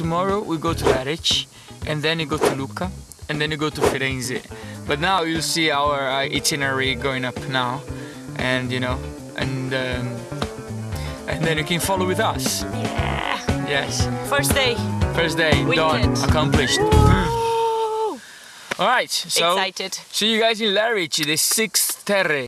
tomorrow we go to Lerici, and then you go to Lucca, and then you go to Firenze. But now you'll see our uh, itinerary going up now, and you know, and um, and then you can follow with us. Yeah. Yes. First day. First day done, accomplished. All right. So Excited. see you guys in Lerici, the sixth terre.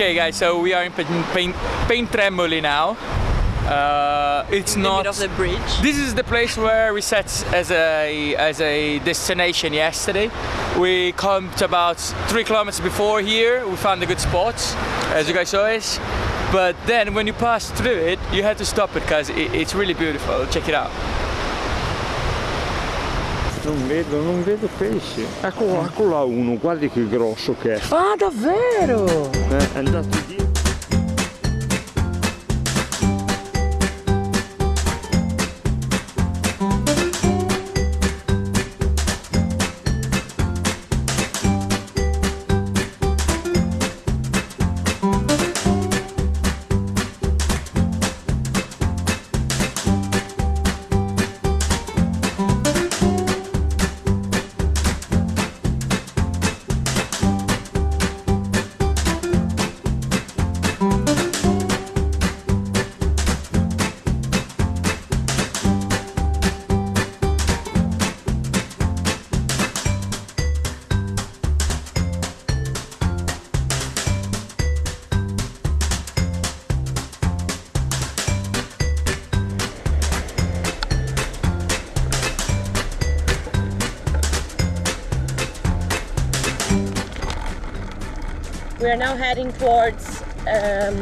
Okay, guys. So we are in Pain, Pain, Pontremoli now. Uh, it's In not. the bridge. This is the place where we set as a as a destination yesterday. We camped about three kilometers before here. We found a good spot, as you guys saw it. But then when you pass through it, you had to stop it because it, it's really beautiful. Check it out. Non vedo, non vedo pesci. Ecco, ecco là uno, guardi che grosso che è. Ah, davvero? Eh, È andato dietro. We are now heading towards um,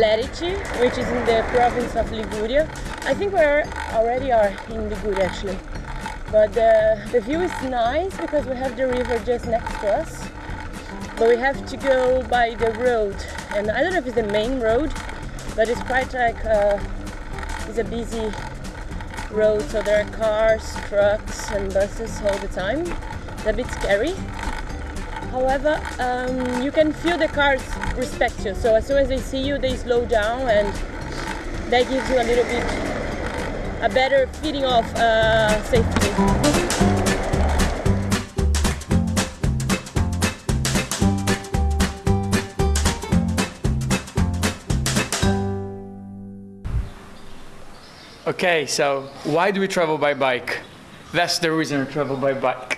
Lerici, which is in the province of Liguria. I think we already are in Liguria actually. But the, the view is nice because we have the river just next to us. But we have to go by the road, and I don't know if it's the main road, but it's quite like uh, it's a busy road, so there are cars, trucks, and buses all the time. It's a bit scary. However, um, you can feel the cars respect you. So as soon as they see you, they slow down, and that gives you a little bit a better feeling of uh, safety. Okay, so why do we travel by bike? That's the reason we travel by bike.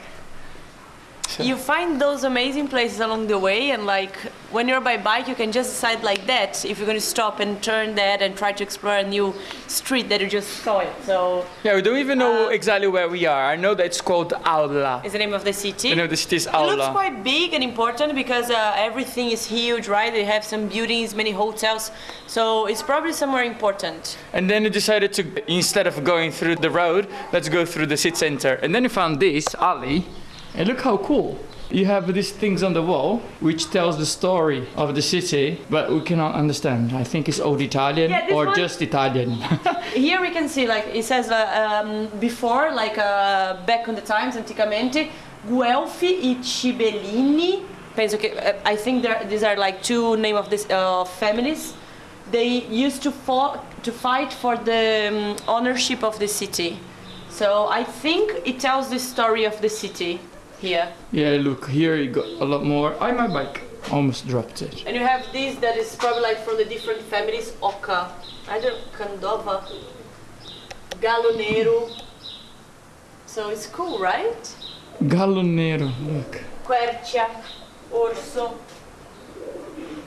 You find those amazing places along the way, and like when you're by bike, you can just decide like that if you're going to stop and turn that and try to explore a new street that you just saw it. So Yeah, we don't even know Uh, exactly where we are. I know that it's called Aulla. it's the name of the city. You know, the city is Aulla It looks quite big and important because uh, everything is huge, right? They have some buildings, many hotels, so it's probably somewhere important. And then we decided to, instead of going through the road, let's go through the city center. And then we found this alley, and look how cool. You have these things on the wall which tells the story of the city, but we cannot understand. I think it's old Italian Yeah, or one- just Italian. Here we can see, like it says uh, um, before, like uh, back on the times, anticamente, Guelfi e Ghibellini. Penso che, uh, I think these are like two name of this uh, families they used to fought, to fight for the um, ownership of the city. So I think it tells the story of the city here. Yeah, look, here you got a lot more. I my bike almost dropped it. And you have this that is probably like from the different families. Oca, I don't Candova, Gallo Nero. So it's cool, right? Gallo Nero, look. Quercia, Orso,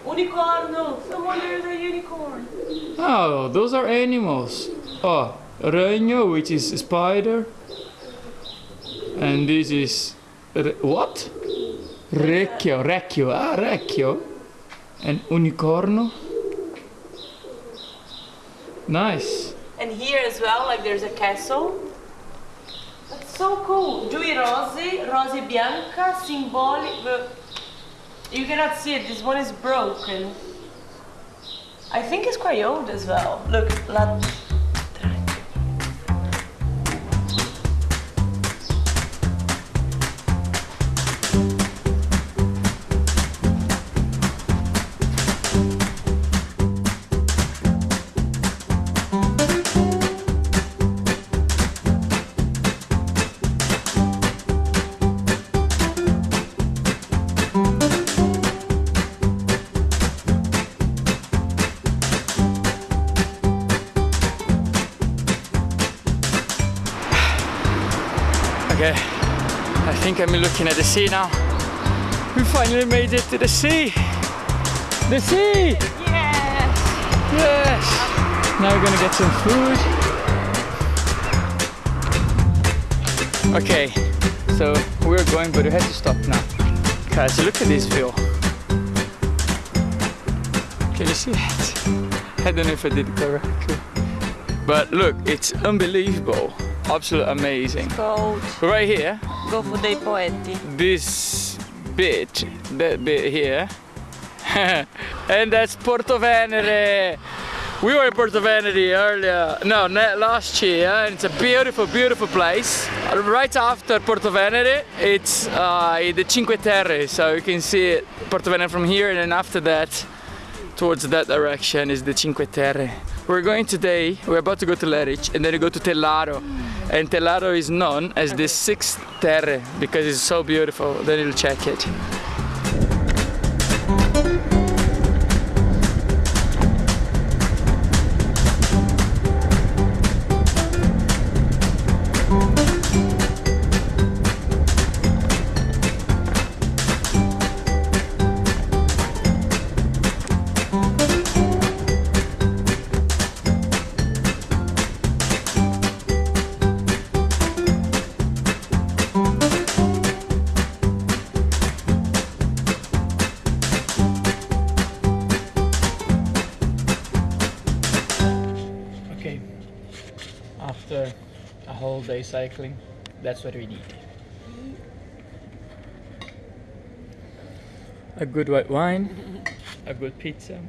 Unicorno. Someone there's a unicorn. Oh, those are animals. Oh, Ragno, which is a spider. And this is. Re- what? Recchio, Recchio, ah, Recchio. And Unicorno. Nice. And here as well, like there's a castle. That's so cool. Due rose, rose bianca, symbolic. You cannot see it. This one is broken. I think it's quite old as well. Look, la. Okay, I think I'm looking at the sea now. We finally made it to the sea. The sea! Yes! Yes! Now we're gonna get some food. Okay, so we're going, but we have to stop now. Guys, look at this view. Can you see it? I don't know if I did it correctly. But look, it's unbelievable. Absolutely amazing. Called Right here, Golfo dei Poeti. this bit, that bit here, and that's Porto Venere. We were in Porto Venere earlier, no, last year, and it's a beautiful, beautiful place. Right after Porto Venere, it's uh, the Cinque Terre, so you can see it, Porto Venere from here, and then after that, towards that direction is the Cinque Terre. We're going today, we're about to go to Lerici, and then we go to Telaro. And Telaro is known as the sixth terre because it's so beautiful. Then you'll check it. A whole day cycling, that's what we need. A good white wine, a good pizza.